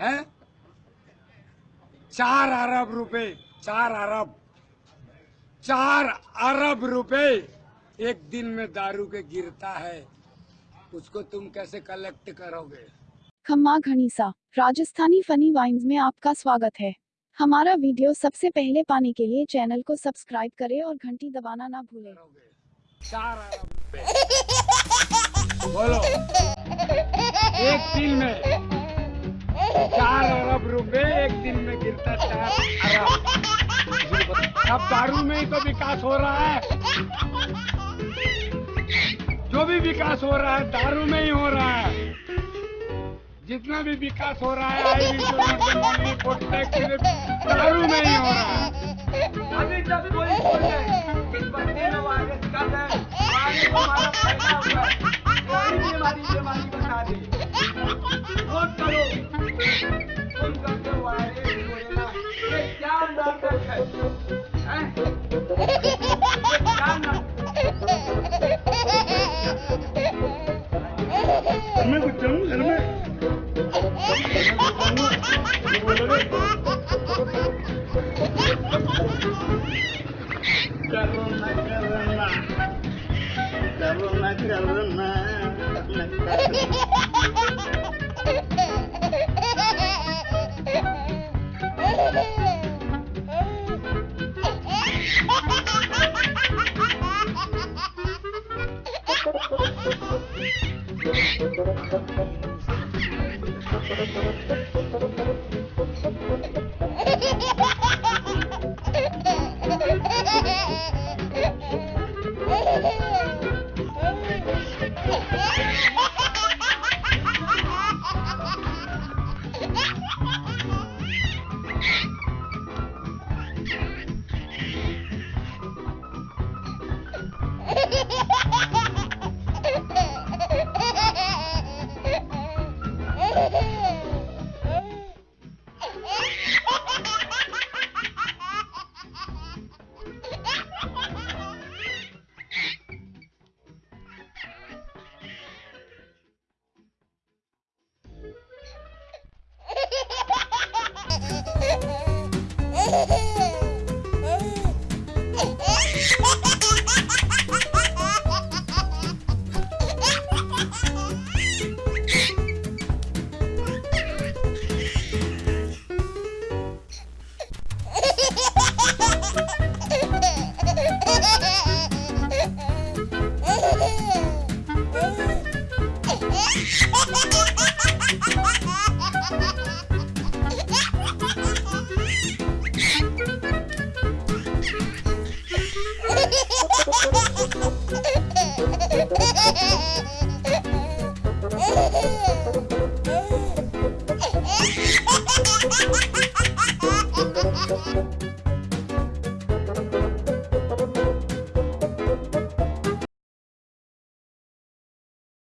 हैं? चार अरब रुपए चार अरब। चार अरब रुपए एक दिन में दारू के गिरता है। उसको तुम कैसे कलेक्ट करोगे? खम्मा घनीसा राजस्थानी फनी वाइन्स में आपका स्वागत है। हमारा वीडियो सबसे पहले पाने के लिए चैनल को सब्सक्राइब करें और घंटी दबाना ना भूलें। चार अरब रुपए। बोलो। एक दिन में अब दारू में ही तो विकास हो रहा है। जो भी विकास हो रहा है, दारू में ही हो रहा है। जितना भी विकास हो रहा है आई दारू में ही हो रहा है। अभी जब कोई बोले Mẹ của trứng là mẹ. Karuna karuna. Karuna karuna. Karuna karuna. Ha ha ha ha! Yeah.